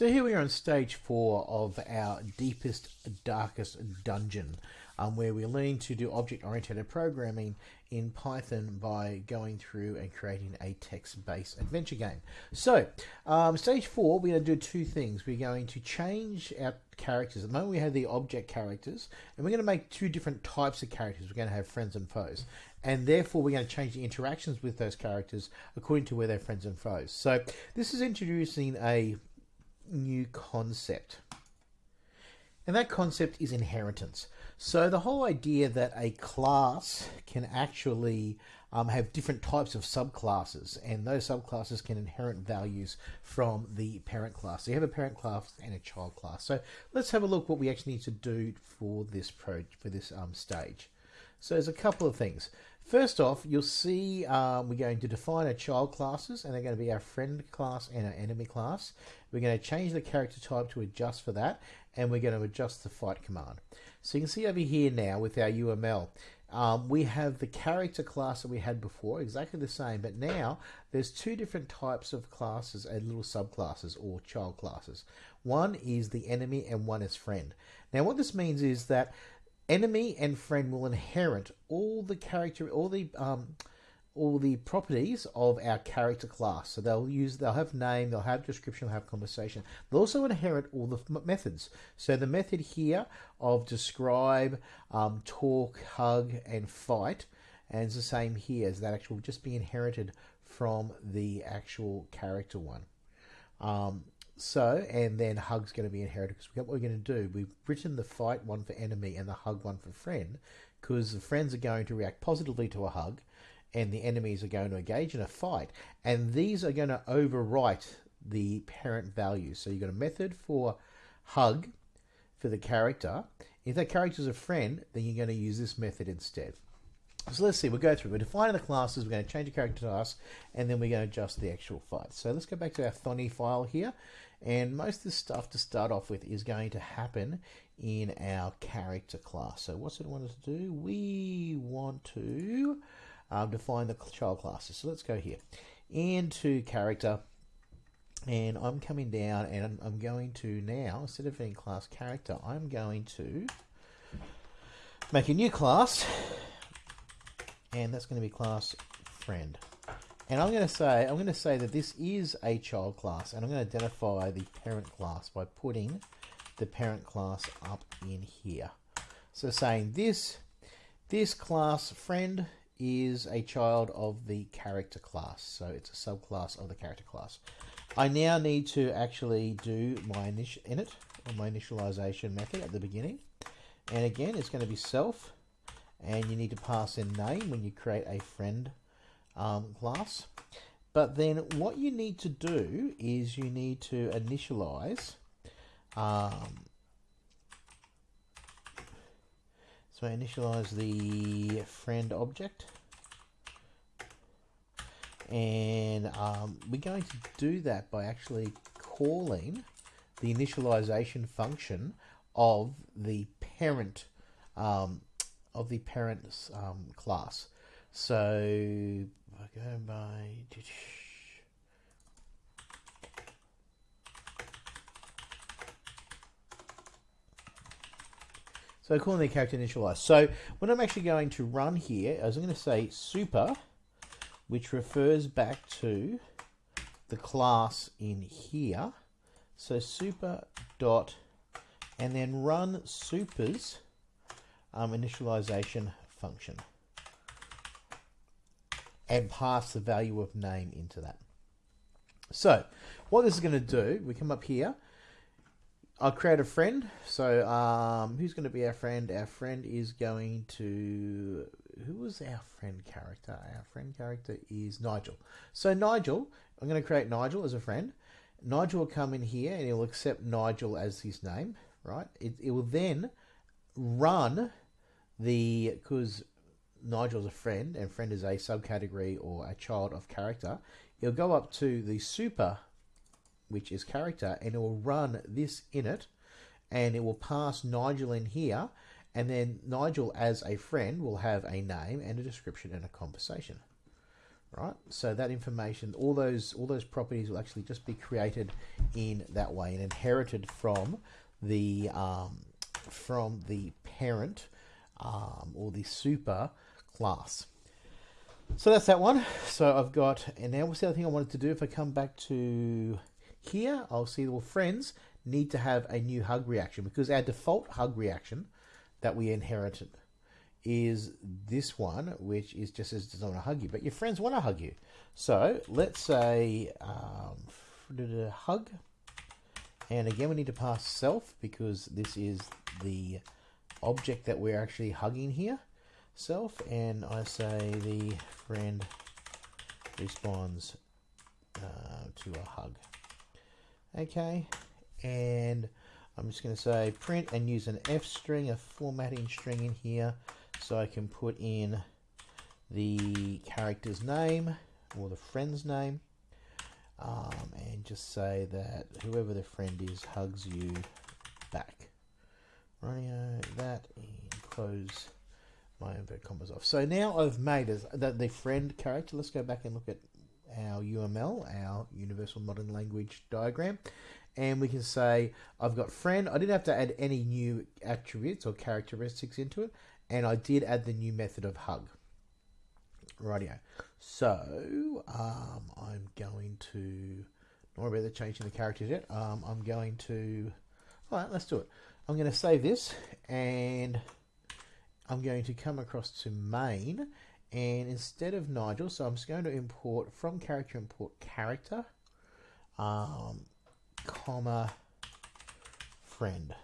So here we are on stage four of our deepest, darkest dungeon, um, where we're learning to do object-oriented programming in Python by going through and creating a text-based adventure game. So, um, stage four, we're going to do two things. We're going to change our characters. At the moment, we have the object characters, and we're going to make two different types of characters. We're going to have friends and foes, and therefore we're going to change the interactions with those characters according to where they're friends and foes. So, this is introducing a new concept. And that concept is inheritance. So the whole idea that a class can actually um, have different types of subclasses, and those subclasses can inherit values from the parent class. So you have a parent class and a child class. So let's have a look what we actually need to do for this pro for this um, stage. So there's a couple of things. First off, you'll see um, we're going to define our child classes, and they're going to be our friend class and our enemy class. We're going to change the character type to adjust for that, and we're going to adjust the fight command. So you can see over here now with our UML, um, we have the character class that we had before, exactly the same, but now there's two different types of classes and little subclasses or child classes. One is the enemy and one is friend. Now what this means is that enemy and friend will inherit all the character, all the um, all the properties of our character class. So they'll use, they'll have name, they'll have description, they'll have conversation. They'll also inherit all the methods. So the method here of describe, um, talk, hug, and fight, and it's the same here as that actual just be inherited from the actual character one. Um, so, and then hug's going to be inherited because we got what we're going to do, we've written the fight one for enemy and the hug one for friend because the friends are going to react positively to a hug and the enemies are going to engage in a fight. And these are going to overwrite the parent values. So you've got a method for hug for the character. If that character is a friend, then you're going to use this method instead. So let's see, we'll go through. We're defining the classes, we're going to change the character class, and then we're going to adjust the actual fight. So let's go back to our Thonny file here. And most of the stuff to start off with is going to happen in our character class. So what's it want to do? We want to um, define the child classes. So let's go here into character and I'm coming down and I'm, going to now instead of being class character I'm going to make a new class and that's going to be class friend and I'm going to say I'm going to say that this is a child class and I'm going to identify the parent class by putting the parent class up in here so saying this this class friend is a child of the character class. So it's a subclass of the character class. I now need to actually do my init, my initialization method at the beginning. And again, it's going to be self. And you need to pass in name when you create a friend um, class. But then what you need to do is you need to initialize um, So I initialize the friend object. And um, we're going to do that by actually calling the initialization function of the parent um, of the parent um, class. So I go by So calling the character initialize. So what I'm actually going to run here I'm going to say super, which refers back to the class in here. So super dot, and then run supers um, initialization function and pass the value of name into that. So what this is going to do, we come up here I'll create a friend. So um, who's going to be our friend? Our friend is going to... Who was our friend character? Our friend character is Nigel. So Nigel, I'm going to create Nigel as a friend. Nigel will come in here and he'll accept Nigel as his name, right? It, it will then run the... Because Nigel's a friend and friend is a subcategory or a child of character. It'll go up to the super which is character, and it will run this init, and it will pass Nigel in here, and then Nigel as a friend will have a name and a description and a conversation. right? So that information, all those all those properties will actually just be created in that way and inherited from the um, from the parent um, or the super class. So that's that one. So I've got, and now what's the other thing I wanted to do? If I come back to here, I'll see, well, friends need to have a new hug reaction because our default hug reaction that we inherited is this one, which is just as doesn't want to hug you, but your friends want to hug you. So let's say um, hug, and again we need to pass self because this is the object that we're actually hugging here, self, and I say the friend responds uh, to a hug. Okay, and I'm just going to say print and use an F string, a formatting string in here, so I can put in the character's name or the friend's name, um, and just say that whoever the friend is hugs you. Radio that and close my inverted commas off. So now I've made the, the friend character. Let's go back and look at our UML, our Universal Modern Language diagram. And we can say, I've got friend. I didn't have to add any new attributes or characteristics into it. And I did add the new method of hug. Radio. So um, I'm going to, not worry about changing the characters yet. Um, I'm going to, all right, let's do it. I'm going to save this and I'm going to come across to main and instead of Nigel, so I'm just going to import from character import character, um, comma, friend.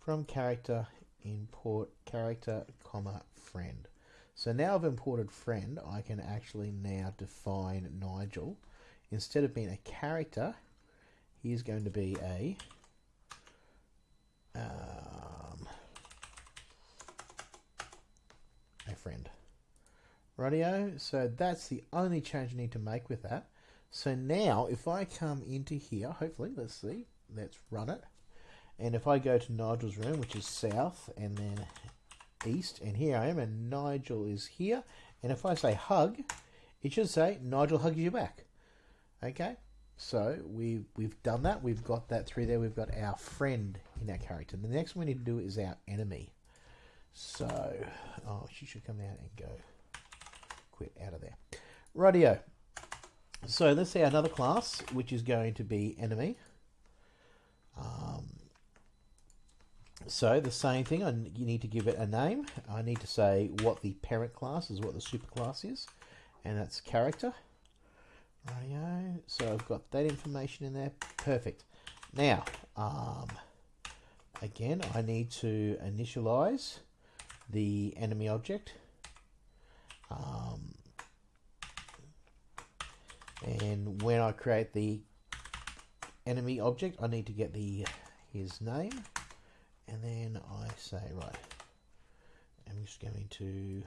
From character import character, comma, friend. So now I've imported friend, I can actually now define Nigel. Instead of being a character, he's going to be a um, a friend. Radio. So that's the only change I need to make with that. So now if I come into here, hopefully, let's see, let's run it. And if I go to Nigel's room, which is south and then east, and here I am, and Nigel is here. And if I say hug, it should say Nigel hugs you back. Okay, so we've, we've done that. We've got that through there. We've got our friend in our character. The next one we need to do is our enemy. So, oh, she should come out and go quit out of there. Radio. So let's see another class, which is going to be enemy. Um, so the same thing, I, you need to give it a name. I need to say what the parent class is, what the superclass is, and that's character. Radio. So I've got that information in there. Perfect. Now, um, again, I need to initialize the enemy object. Um, and when I create the enemy object, I need to get the his name, and then I say right. I'm just going to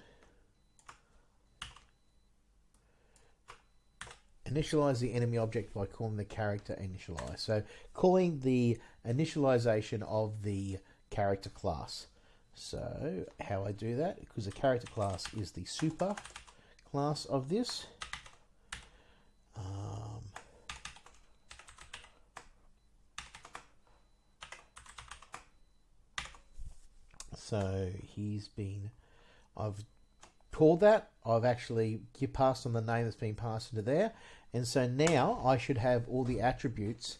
initialize the enemy object by calling the character initialize. So calling the initialization of the character class. So how I do that, because the character class is the super class of this. Um, so he's been, I've called that. I've actually passed on the name that's been passed into there. And so now I should have all the attributes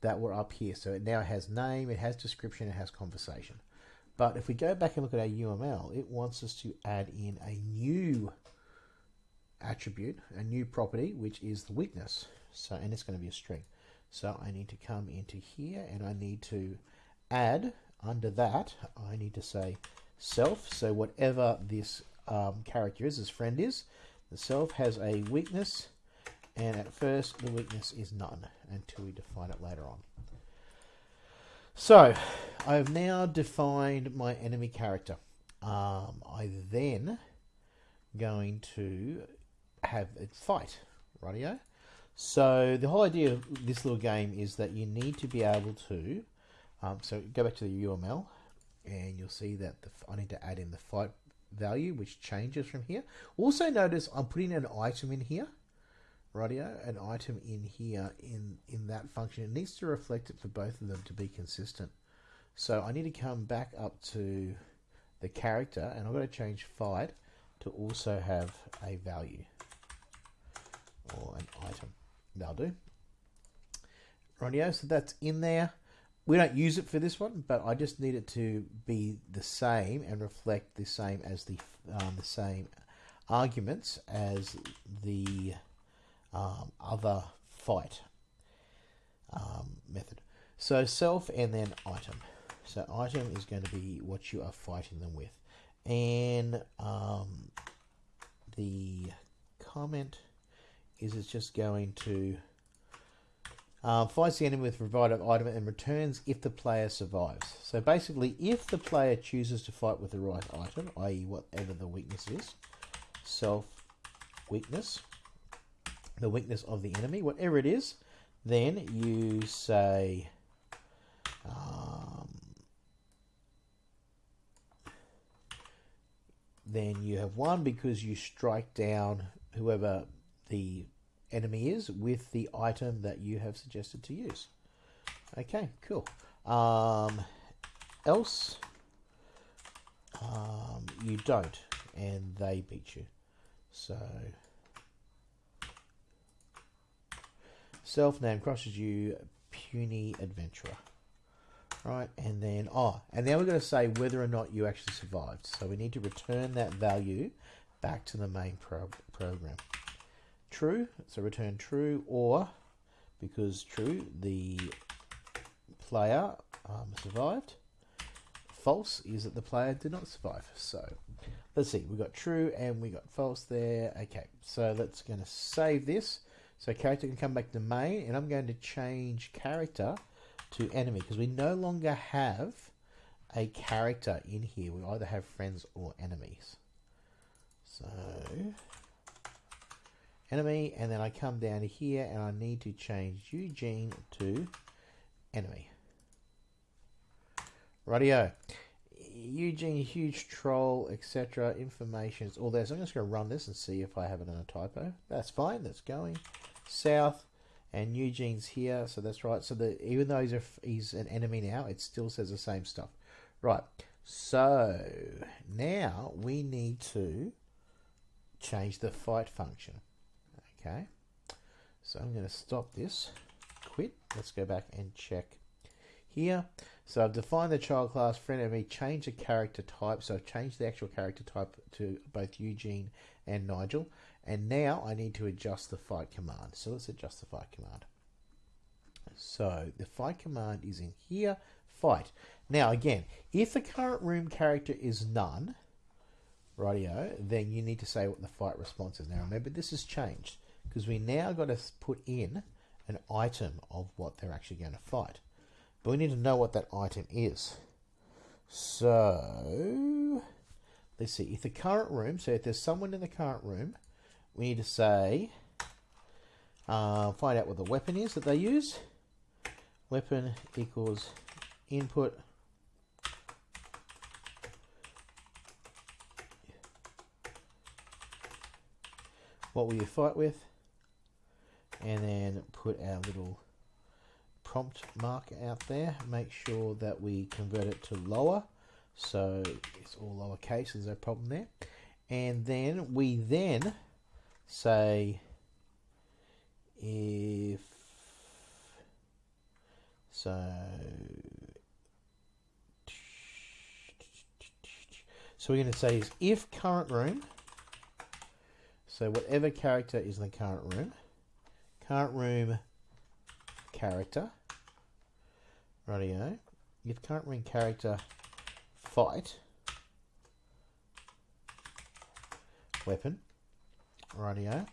that were up here. So it now has name, it has description, it has conversation. But if we go back and look at our UML, it wants us to add in a new attribute, a new property, which is the weakness. So, and it's going to be a string. So I need to come into here and I need to add under that, I need to say self. So whatever this um, character is, this friend is, the self has a weakness and at first the weakness is none until we define it later on. So I've now defined my enemy character. Um, I then going to have it fight, radio. So the whole idea of this little game is that you need to be able to, um, so go back to the UML and you'll see that the, I need to add in the fight value, which changes from here. Also notice I'm putting an item in here, radio, an item in here in, in that function. It needs to reflect it for both of them to be consistent. So I need to come back up to the character and I'm going to change fight to also have a value or an item. That'll do. Radio, so that's in there. We don't use it for this one, but I just need it to be the same and reflect the same as the um, the same arguments as the um, other fight um, method. So self and then item. So item is going to be what you are fighting them with. And um, the comment is it's just going to uh, fights the enemy with provided item and returns if the player survives. So basically, if the player chooses to fight with the right item, i.e. whatever the weakness is, self weakness, the weakness of the enemy, whatever it is, then you say um, then you have won because you strike down whoever the enemy is with the item that you have suggested to use. Okay, cool. Um, else, um, you don't, and they beat you. So, self name crosses you, puny adventurer. Right, and then, oh, and now we're going to say whether or not you actually survived. So we need to return that value back to the main pro program true, so return true, or because true, the player um, survived. False is that the player did not survive. So let's see, we got true and we got false there. Okay, so let's going to save this. So character can come back to main, and I'm going to change character to enemy because we no longer have a character in here. We either have friends or enemies. So enemy, and then I come down here and I need to change Eugene to enemy. Radio. Eugene, huge troll, etc. Information is all there. So I'm just going to run this and see if I have it in a typo. That's fine. That's going south, and Eugene's here, so that's right. So the even though he's a, he's an enemy now, it still says the same stuff. Right. So now we need to change the fight function. Okay, so I'm going to stop this, quit. Let's go back and check here. So I've defined the child class friend enemy, change the character type. So I've changed the actual character type to both Eugene and Nigel. And now I need to adjust the fight command. So let's adjust the fight command. So the fight command is in here, fight. Now again, if the current room character is none, radio, then you need to say what the fight response is. Now remember this has changed because we now got to put in an item of what they're actually going to fight. But we need to know what that item is. So, let's see. If the current room, so if there's someone in the current room, we need to say, uh, find out what the weapon is that they use. Weapon equals input what will you fight with? and then put our little prompt mark out there make sure that we convert it to lower so it's all lowercase there's no problem there and then we then say if so so we're going to say is if current room so whatever character is in the current room current room character. Radio. If current room character fight weapon. Radio.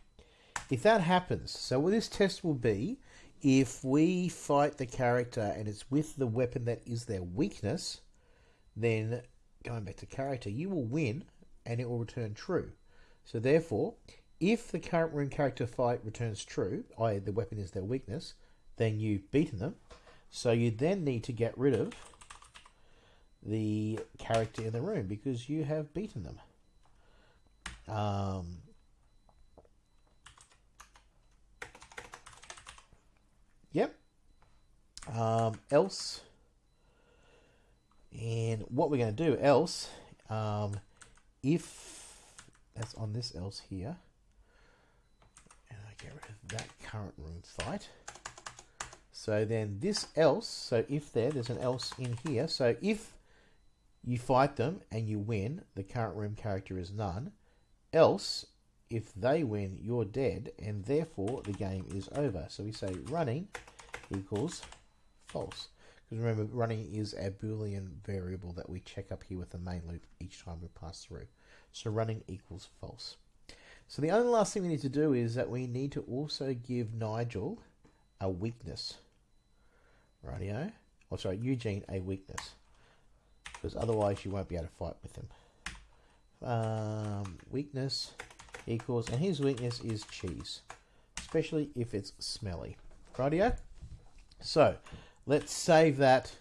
If that happens, so what this test will be, if we fight the character and it's with the weapon that is their weakness, then going back to character, you will win and it will return true. So therefore, if the current room character fight returns true, i.e. the weapon is their weakness, then you've beaten them. So you then need to get rid of the character in the room because you have beaten them. Um, Um, else. And what we're going to do else, um, if that's on this else here, and I get rid of that current room fight. So then this else, so if there, there's an else in here. So if you fight them and you win, the current room character is none. Else, if they win, you're dead, and therefore the game is over. So we say running equals false. Because remember, running is a Boolean variable that we check up here with the main loop each time we pass through. So running equals false. So the only last thing we need to do is that we need to also give Nigel a weakness. Radio. Oh, sorry, Eugene a weakness. Because otherwise you won't be able to fight with him. Um, weakness equals, and his weakness is cheese. Especially if it's smelly. Radio. So, let's save that,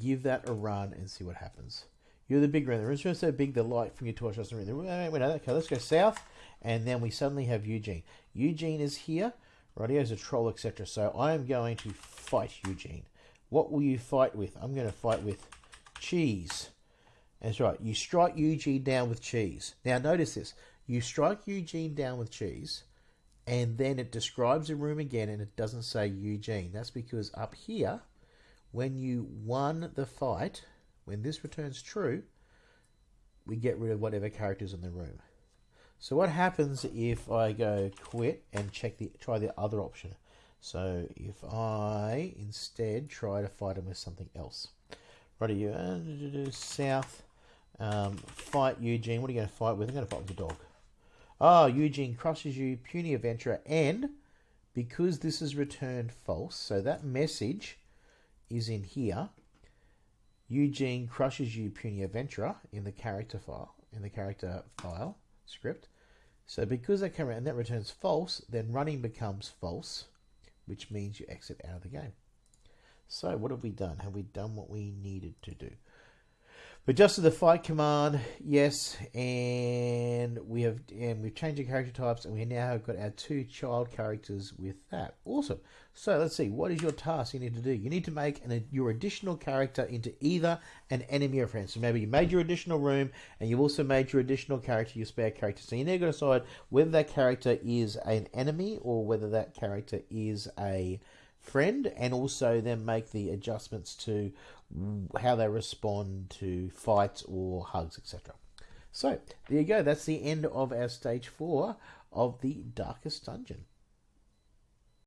give that a run, and see what happens. You're the big room. The room's so big the light from your torch doesn't really. Wait, wait, okay, let's go south, and then we suddenly have Eugene. Eugene is here. Radio is a troll, etc. So I am going to fight Eugene. What will you fight with? I'm going to fight with cheese. That's right. You strike Eugene down with cheese. Now notice this. You strike Eugene down with cheese, and then it describes the room again, and it doesn't say Eugene. That's because up here, when you won the fight, when this returns true, we get rid of whatever characters in the room. So what happens if I go quit and check the try the other option? So if I instead try to fight him with something else. Right, you uh, south, um, fight Eugene. What are you going to fight with? I'm going to fight with the dog. Oh, Eugene crushes you, puny adventurer, and because this is returned false, so that message is in here. Eugene crushes you, puny adventurer, in the character file, in the character file script. So because that came and that returns false, then running becomes false, which means you exit out of the game. So what have we done? Have we done what we needed to do? But just to the fight command, yes, and we have and we've changed the character types, and we now have got our two child characters with that. Awesome. So let's see. What is your task you need to do? You need to make an, your additional character into either an enemy or friend. So maybe you made your additional room, and you've also made your additional character your spare character. So you need to decide whether that character is an enemy or whether that character is a friend and also then make the adjustments to how they respond to fights or hugs, etc. So there you go. That's the end of our stage four of the Darkest Dungeon.